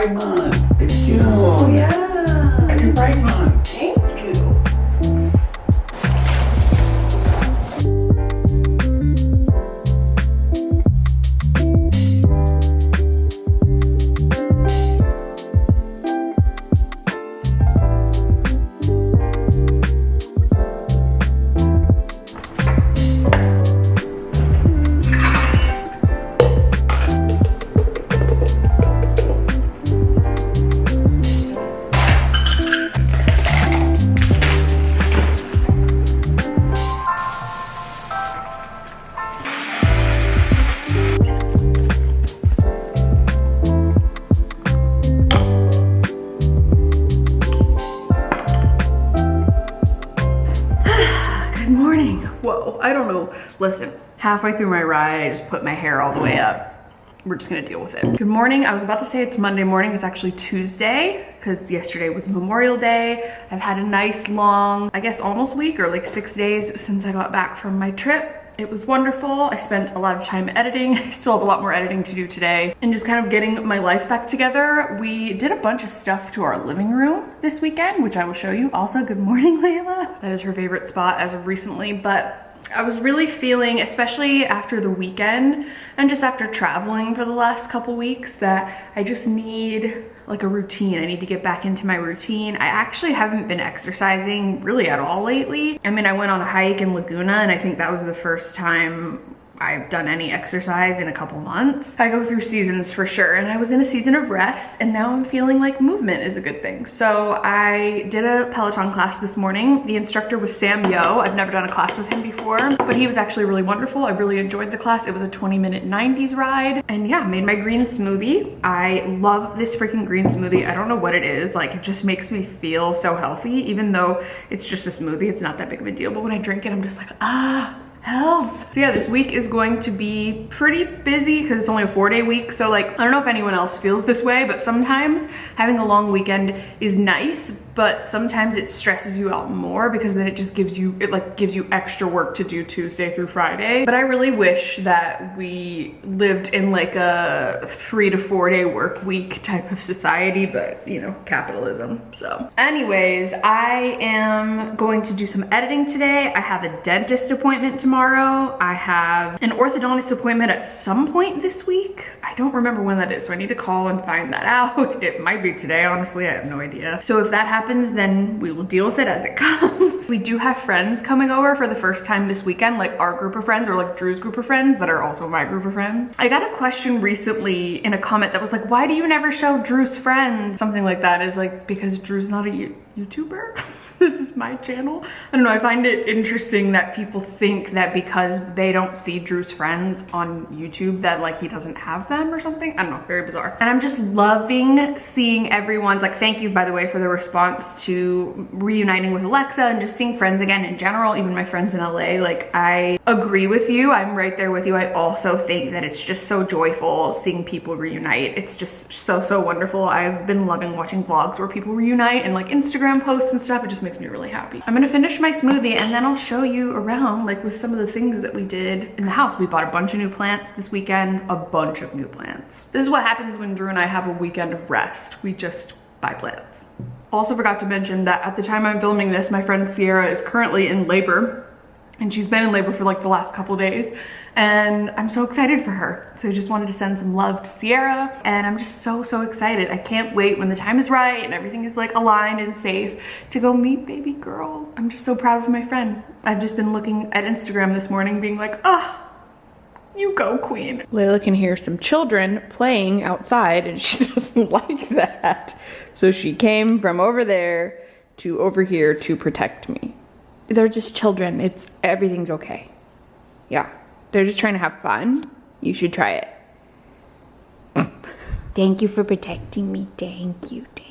Pride Month. Halfway through my ride, I just put my hair all the way up. We're just gonna deal with it. Good morning. I was about to say it's Monday morning. It's actually Tuesday because yesterday was Memorial Day. I've had a nice long, I guess almost week or like six days since I got back from my trip. It was wonderful. I spent a lot of time editing. I still have a lot more editing to do today and just kind of getting my life back together. We did a bunch of stuff to our living room this weekend, which I will show you. Also, good morning, Layla. That is her favorite spot as of recently, but I was really feeling, especially after the weekend and just after traveling for the last couple weeks, that I just need like a routine. I need to get back into my routine. I actually haven't been exercising really at all lately. I mean, I went on a hike in Laguna and I think that was the first time I've done any exercise in a couple months. I go through seasons for sure and I was in a season of rest and now I'm feeling like movement is a good thing. So I did a Peloton class this morning. The instructor was Sam Yo. I've never done a class with him before, but he was actually really wonderful. I really enjoyed the class. It was a 20 minute 90s ride and yeah, made my green smoothie. I love this freaking green smoothie. I don't know what it is. Like it just makes me feel so healthy, even though it's just a smoothie. It's not that big of a deal, but when I drink it, I'm just like, ah, health. So yeah, this week is going to be pretty busy because it's only a four day week. So like, I don't know if anyone else feels this way, but sometimes having a long weekend is nice, but sometimes it stresses you out more because then it just gives you, it like gives you extra work to do Tuesday through Friday. But I really wish that we lived in like a three to four day work week type of society, but you know, capitalism. So anyways, I am going to do some editing today. I have a dentist appointment tomorrow. I have an orthodontist appointment at some point this week. I don't remember when that is, so I need to call and find that out. It might be today, honestly, I have no idea. So if that happens, then we will deal with it as it comes. we do have friends coming over for the first time this weekend, like our group of friends or like Drew's group of friends that are also my group of friends. I got a question recently in a comment that was like, why do you never show Drew's friends? Something like that is like, because Drew's not a YouTuber. this is my channel. I don't know, I find it interesting that people think that because they don't see Drew's friends on YouTube that like he doesn't have them or something. I don't know, very bizarre. And I'm just loving seeing everyone's like, thank you by the way for the response to reuniting with Alexa and just seeing friends again in general, even my friends in LA. Like I agree with you, I'm right there with you. I also think that it's just so joyful seeing people reunite. It's just so, so wonderful. I've been loving watching vlogs where people reunite and like Instagram posts and stuff. It just makes me really happy. I'm gonna finish my smoothie and then I'll show you around like with some of the things that we did in the house. We bought a bunch of new plants this weekend, a bunch of new plants. This is what happens when Drew and I have a weekend of rest. We just buy plants. Also forgot to mention that at the time I'm filming this, my friend Sierra is currently in labor and she's been in labor for like the last couple days and I'm so excited for her. So I just wanted to send some love to Sierra and I'm just so, so excited. I can't wait when the time is right and everything is like aligned and safe to go meet baby girl. I'm just so proud of my friend. I've just been looking at Instagram this morning being like, ah, you go queen. Layla can hear some children playing outside and she doesn't like that. So she came from over there to over here to protect me. They're just children. It's everything's okay. Yeah. They're just trying to have fun. You should try it. Thank you for protecting me. Thank you. Thank.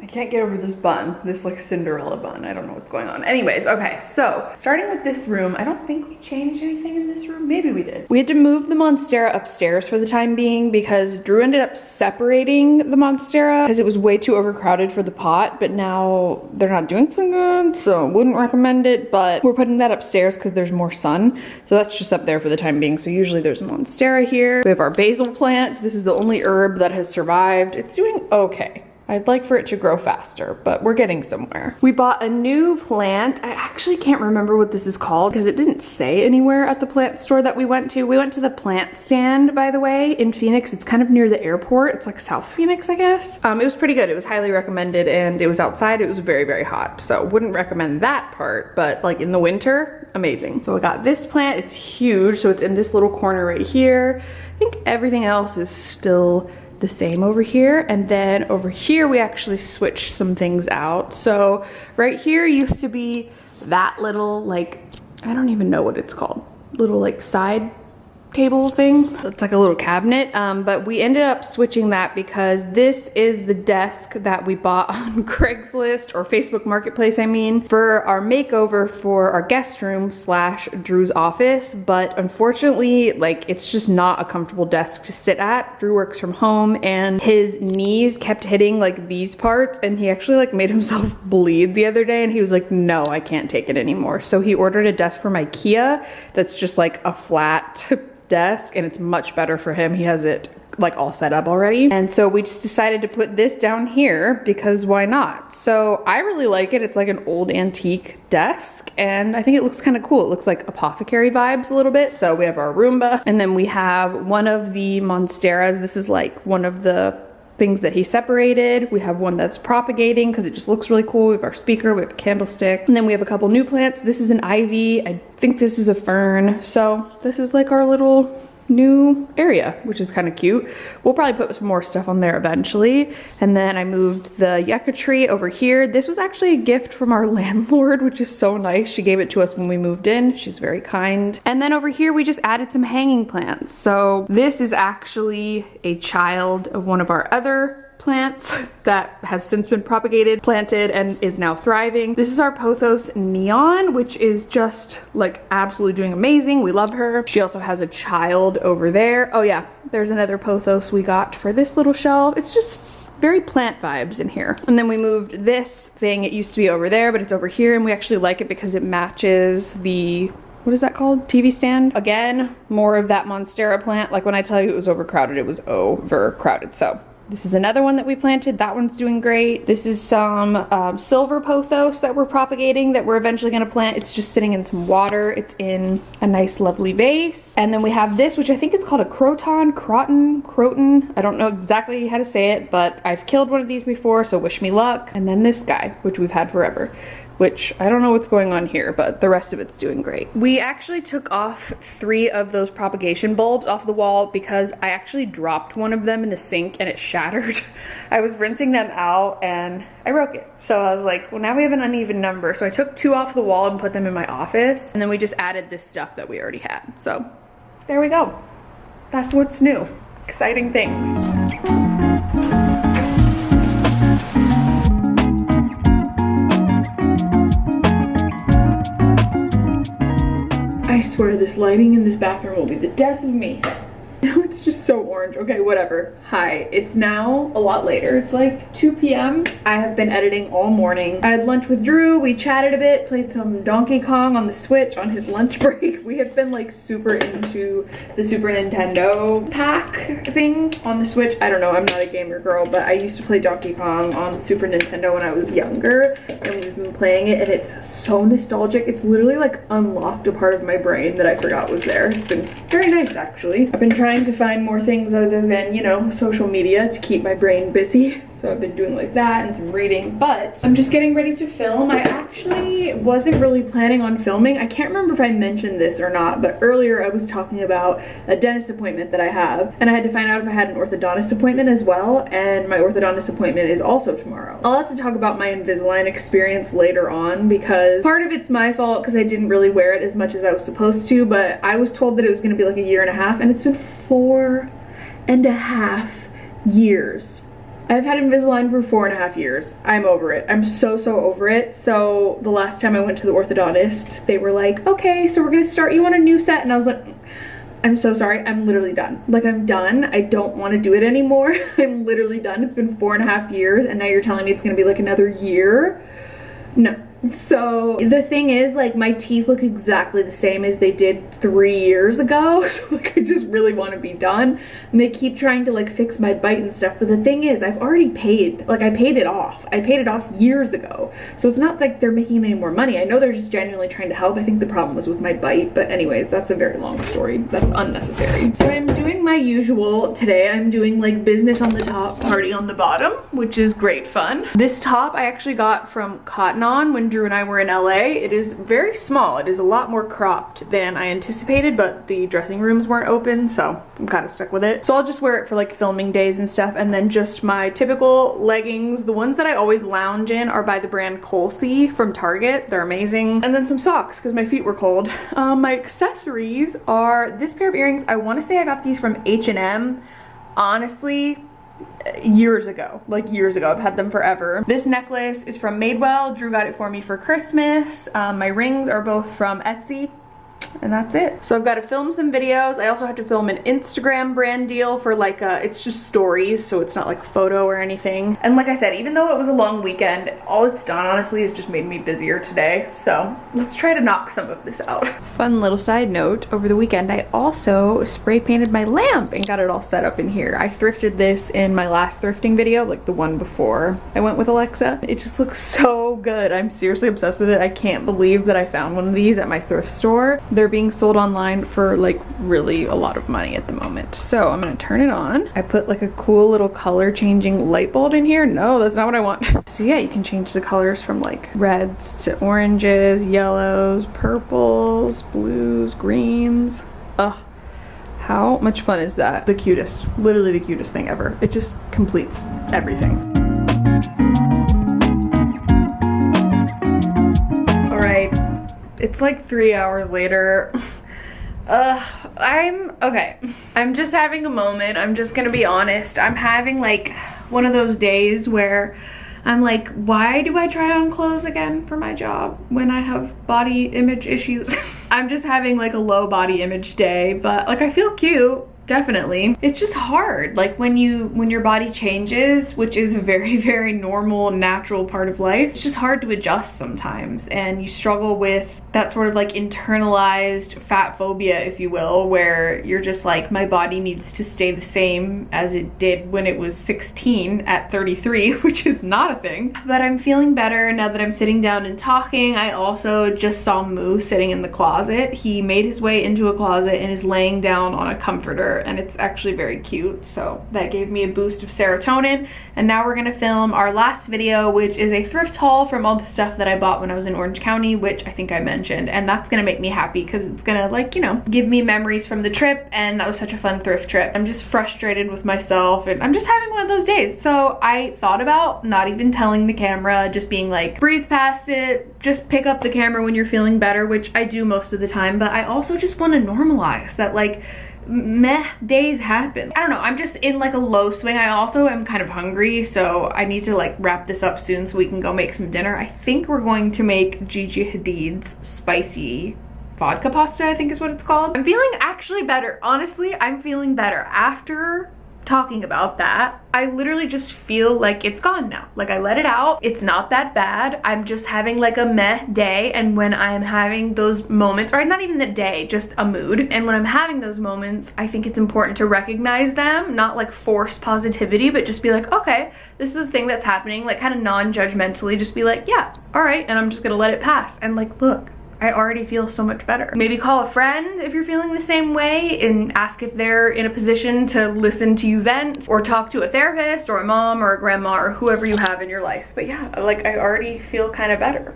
I can't get over this bun, this like Cinderella bun. I don't know what's going on. Anyways, okay, so starting with this room, I don't think we changed anything in this room. Maybe we did. We had to move the Monstera upstairs for the time being because Drew ended up separating the Monstera because it was way too overcrowded for the pot, but now they're not doing so good, so wouldn't recommend it, but we're putting that upstairs because there's more sun. So that's just up there for the time being. So usually there's a Monstera here. We have our basil plant. This is the only herb that has survived. It's doing okay. I'd like for it to grow faster, but we're getting somewhere. We bought a new plant. I actually can't remember what this is called because it didn't say anywhere at the plant store that we went to. We went to the plant stand, by the way, in Phoenix. It's kind of near the airport. It's like South Phoenix, I guess. Um, it was pretty good. It was highly recommended and it was outside. It was very, very hot. So wouldn't recommend that part, but like in the winter, amazing. So I got this plant. It's huge. So it's in this little corner right here. I think everything else is still the same over here. And then over here, we actually switched some things out. So right here used to be that little like, I don't even know what it's called, little like side table thing. It's like a little cabinet, um, but we ended up switching that because this is the desk that we bought on Craigslist or Facebook Marketplace, I mean, for our makeover for our guest room slash Drew's office. But unfortunately, like it's just not a comfortable desk to sit at. Drew works from home and his knees kept hitting like these parts and he actually like made himself bleed the other day and he was like, no, I can't take it anymore. So he ordered a desk from Ikea that's just like a flat desk and it's much better for him. He has it like all set up already. And so we just decided to put this down here because why not? So I really like it. It's like an old antique desk and I think it looks kind of cool. It looks like apothecary vibes a little bit. So we have our Roomba and then we have one of the Monsteras. This is like one of the things that he separated. We have one that's propagating because it just looks really cool. We have our speaker, we have a candlestick, and then we have a couple new plants. This is an ivy. I think this is a fern. So this is like our little new area, which is kind of cute. We'll probably put some more stuff on there eventually. And then I moved the yucca tree over here. This was actually a gift from our landlord, which is so nice. She gave it to us when we moved in. She's very kind. And then over here, we just added some hanging plants. So this is actually a child of one of our other plants that has since been propagated, planted, and is now thriving. This is our Pothos Neon, which is just like absolutely doing amazing. We love her. She also has a child over there. Oh yeah, there's another Pothos we got for this little shelf. It's just very plant vibes in here. And then we moved this thing. It used to be over there, but it's over here and we actually like it because it matches the what is that called? TV stand. Again, more of that Monstera plant. Like when I tell you it was overcrowded, it was overcrowded. So this is another one that we planted. That one's doing great. This is some um, silver pothos that we're propagating that we're eventually gonna plant. It's just sitting in some water. It's in a nice lovely vase. And then we have this, which I think is called a croton, croton, croton. I don't know exactly how to say it, but I've killed one of these before, so wish me luck. And then this guy, which we've had forever which I don't know what's going on here, but the rest of it's doing great. We actually took off three of those propagation bulbs off the wall because I actually dropped one of them in the sink and it shattered. I was rinsing them out and I broke it. So I was like, well, now we have an uneven number. So I took two off the wall and put them in my office. And then we just added this stuff that we already had. So there we go. That's what's new. Exciting things. Swear this lighting in this bathroom will be the death of me. Now it's just so orange. Okay, whatever. Hi, it's now a lot later. It's like 2 p.m. I have been editing all morning. I had lunch with Drew. We chatted a bit, played some Donkey Kong on the Switch on his lunch break. We have been like super into the Super Nintendo pack thing on the Switch. I don't know, I'm not a gamer girl, but I used to play Donkey Kong on Super Nintendo when I was younger and we've been playing it and it's so nostalgic. It's literally like unlocked a part of my brain that I forgot was there. It's been very nice actually. I've been trying trying to find more things other than, you know, social media to keep my brain busy. So I've been doing like that and some reading, but I'm just getting ready to film. I actually wasn't really planning on filming. I can't remember if I mentioned this or not, but earlier I was talking about a dentist appointment that I have and I had to find out if I had an orthodontist appointment as well and my orthodontist appointment is also tomorrow. I'll have to talk about my Invisalign experience later on because part of it's my fault because I didn't really wear it as much as I was supposed to, but I was told that it was gonna be like a year and a half and it's been four and a half years I've had Invisalign for four and a half years. I'm over it. I'm so, so over it. So the last time I went to the orthodontist, they were like, okay, so we're gonna start you on a new set. And I was like, I'm so sorry. I'm literally done. Like I'm done. I don't want to do it anymore. I'm literally done. It's been four and a half years and now you're telling me it's to be like another year. No, so the thing is like my teeth look exactly the same as they did three years ago. So like I just really want to be done. And they keep trying to like fix my bite and stuff. But the thing is I've already paid, like I paid it off. I paid it off years ago. So it's not like they're making any more money. I know they're just genuinely trying to help. I think the problem was with my bite. But anyways, that's a very long story. That's unnecessary. So I'm doing my usual today. I'm doing like business on the top, party on the bottom, which is great fun. This top I actually got from Cotton On when Drew and I were in LA. It is very small. It is a lot more cropped than I anticipated, but the dressing rooms weren't open, so I'm kind of stuck with it. So I'll just wear it for like filming days and stuff, and then just my typical leggings. The ones that I always lounge in are by the brand Colsie from Target. They're amazing. And then some socks, because my feet were cold. Um, my accessories are this pair of earrings. I want to say I got these from H&M. Honestly, years ago like years ago. I've had them forever. This necklace is from madewell drew got it for me for christmas. Um, my rings are both from etsy and that's it. So I've got to film some videos. I also have to film an Instagram brand deal for like, a, uh, it's just stories, so it's not like photo or anything. And like I said, even though it was a long weekend, all it's done honestly is just made me busier today. So let's try to knock some of this out. Fun little side note, over the weekend I also spray painted my lamp and got it all set up in here. I thrifted this in my last thrifting video, like the one before I went with Alexa. It just looks so good. I'm seriously obsessed with it. I can't believe that I found one of these at my thrift store. They're being sold online for like really a lot of money at the moment. So I'm gonna turn it on. I put like a cool little color changing light bulb in here. No, that's not what I want. so yeah, you can change the colors from like reds to oranges, yellows, purples, blues, greens. Ugh. How much fun is that? The cutest, literally the cutest thing ever. It just completes everything. It's like three hours later. Uh, I'm, okay. I'm just having a moment. I'm just gonna be honest. I'm having like one of those days where I'm like, why do I try on clothes again for my job when I have body image issues? I'm just having like a low body image day, but like I feel cute definitely. It's just hard. Like when you when your body changes which is a very very normal natural part of life it's just hard to adjust sometimes. And you struggle with that sort of like internalized fat phobia if you will where you're just like my body needs to stay the same as it did when it was 16 at 33 which is not a thing. But I'm feeling better now that I'm sitting down and talking. I also just saw Moo sitting in the closet. He made his way into a closet and is laying down on a comforter and it's actually very cute. So that gave me a boost of serotonin. And now we're gonna film our last video, which is a thrift haul from all the stuff that I bought when I was in Orange County, which I think I mentioned. And that's gonna make me happy because it's gonna like, you know, give me memories from the trip. And that was such a fun thrift trip. I'm just frustrated with myself and I'm just having one of those days. So I thought about not even telling the camera, just being like, breeze past it, just pick up the camera when you're feeling better, which I do most of the time. But I also just wanna normalize that like, meh days happen. I don't know, I'm just in like a low swing. I also am kind of hungry, so I need to like wrap this up soon so we can go make some dinner. I think we're going to make Gigi Hadid's spicy vodka pasta, I think is what it's called. I'm feeling actually better. Honestly, I'm feeling better after talking about that, I literally just feel like it's gone now. Like I let it out. It's not that bad. I'm just having like a meh day. And when I'm having those moments, or not even the day, just a mood. And when I'm having those moments, I think it's important to recognize them, not like force positivity, but just be like, okay, this is the thing that's happening, like kind of non-judgmentally, just be like, yeah, all right. And I'm just gonna let it pass. And like, look, I already feel so much better. Maybe call a friend if you're feeling the same way and ask if they're in a position to listen to you vent or talk to a therapist or a mom or a grandma or whoever you have in your life. But yeah, like I already feel kind of better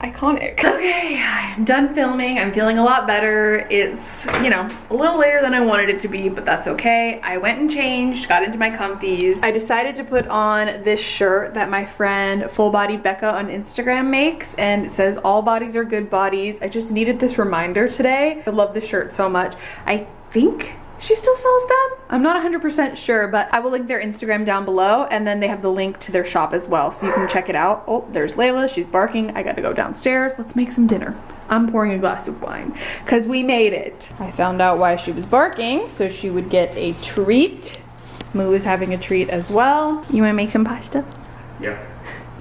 iconic. Okay, I'm done filming. I'm feeling a lot better. It's, you know, a little later than I wanted it to be, but that's okay. I went and changed, got into my comfies. I decided to put on this shirt that my friend Full Body Becca on Instagram makes, and it says, all bodies are good bodies. I just needed this reminder today. I love this shirt so much. I think she still sells them? I'm not 100% sure, but I will link their Instagram down below and then they have the link to their shop as well. So you can check it out. Oh, there's Layla, she's barking. I gotta go downstairs. Let's make some dinner. I'm pouring a glass of wine because we made it. I found out why she was barking, so she would get a treat. Moo is having a treat as well. You wanna make some pasta? Yeah.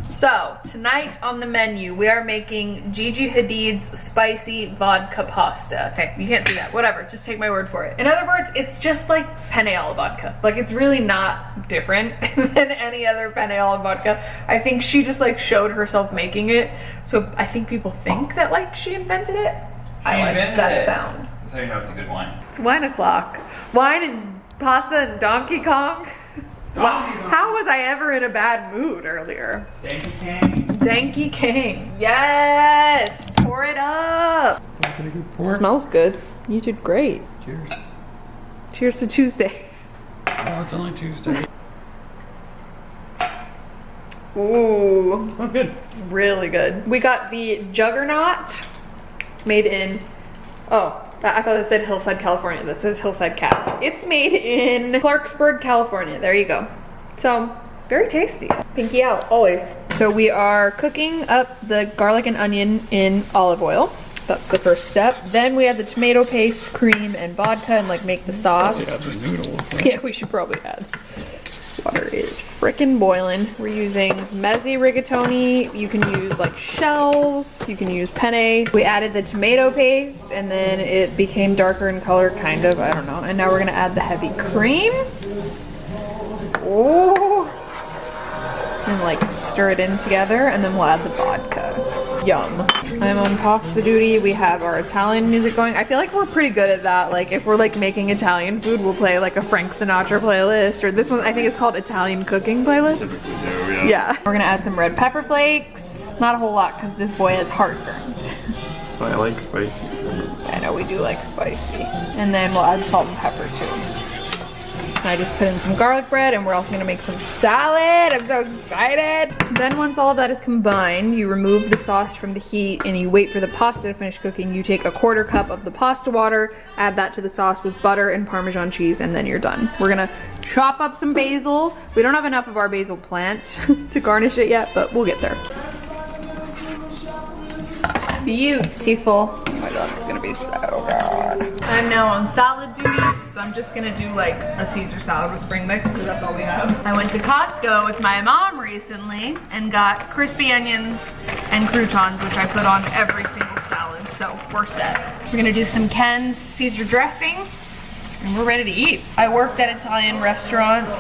So, tonight on the menu, we are making Gigi Hadid's spicy vodka pasta. Okay, you can't see that, whatever, just take my word for it. In other words, it's just like penne alla vodka. Like, it's really not different than any other penne alla vodka. I think she just like showed herself making it, so I think people think that like she invented it. I liked that it. sound. How you know it's a good wine. It's wine o'clock. Wine and pasta and Donkey Kong. Donkey Kong. How was I ever in a bad mood earlier? Thank you, King. Danky King. Yes! Pour it up. Smells good. You did great. Cheers. Cheers to Tuesday. Oh, it's only Tuesday. Ooh, Oh, good. really good. We got the Juggernaut made in, oh, I thought it said Hillside, California. That says Hillside Cat. It's made in Clarksburg, California. There you go. So, very tasty. Pinky out, always. So we are cooking up the garlic and onion in olive oil. That's the first step. Then we add the tomato paste, cream, and vodka and like make the sauce. Yeah, the noodles. Yeah, we should probably add. Frickin' boiling. We're using mezzi rigatoni. You can use like shells. You can use penne. We added the tomato paste and then it became darker in color, kind of. I don't know. And now we're gonna add the heavy cream. Oh. And like stir it in together and then we'll add the vodka. Yum. I'm on pasta duty. We have our Italian music going. I feel like we're pretty good at that. Like if we're like making Italian food, we'll play like a Frank Sinatra playlist or this one I think it's called Italian cooking playlist. Yeah. Yeah. We're gonna add some red pepper flakes. Not a whole lot because this boy has heartburn. But I like spicy. I know we do like spicy. And then we'll add salt and pepper too. And I just put in some garlic bread and we're also gonna make some salad. I'm so excited. Then once all of that is combined, you remove the sauce from the heat and you wait for the pasta to finish cooking. You take a quarter cup of the pasta water, add that to the sauce with butter and Parmesan cheese, and then you're done. We're gonna chop up some basil. We don't have enough of our basil plant to garnish it yet, but we'll get there. Beautiful. Oh my god, it's gonna be so good. I'm now on salad duty, so I'm just gonna do like a Caesar salad with spring mix because that's all we have. I went to Costco with my mom recently and got crispy onions and croutons, which I put on every single salad, so we're set. We're gonna do some Ken's Caesar dressing and we're ready to eat. I worked at Italian restaurants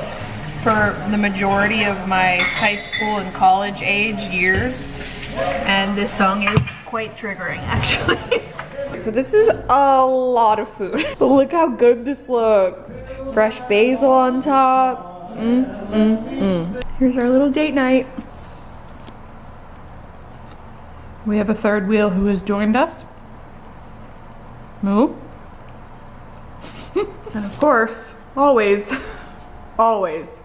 for the majority of my high school and college age years and this song is quite triggering actually. so this is a lot of food. But look how good this looks. Fresh basil on top. Mm, mm, mm. Here's our little date night. We have a third wheel who has joined us. Moo. and of course, always, always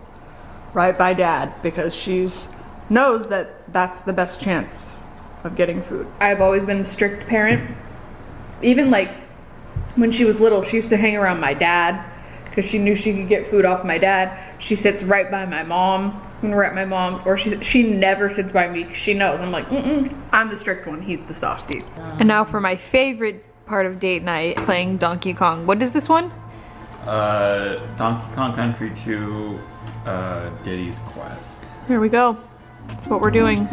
right by dad because she's knows that that's the best chance of getting food. I've always been a strict parent. Even like when she was little, she used to hang around my dad because she knew she could get food off my dad. She sits right by my mom when we're at my mom's, or she she never sits by me 'cause she knows. I'm like, mm-mm. I'm the strict one. He's the softie. And now for my favorite part of date night, playing Donkey Kong. What is this one? Uh, Donkey Kong Country 2, uh, Diddy's Quest. Here we go. That's what we're doing.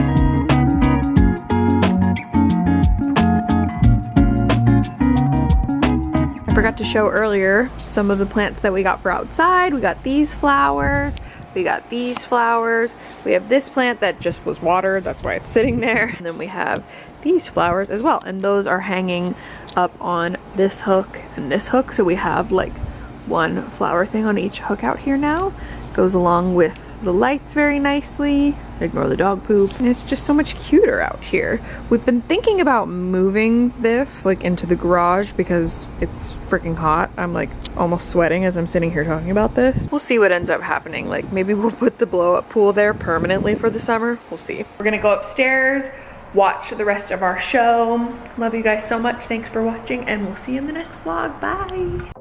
Forgot to show earlier some of the plants that we got for outside. We got these flowers. We got these flowers. We have this plant that just was watered. That's why it's sitting there. And then we have these flowers as well. And those are hanging up on this hook and this hook. So we have like one flower thing on each hook out here now. Goes along with the lights very nicely. Ignore the dog poop. And it's just so much cuter out here. We've been thinking about moving this like into the garage because it's freaking hot. I'm like almost sweating as I'm sitting here talking about this. We'll see what ends up happening. Like maybe we'll put the blow up pool there permanently for the summer. We'll see. We're gonna go upstairs, watch the rest of our show. Love you guys so much. Thanks for watching and we'll see you in the next vlog. Bye.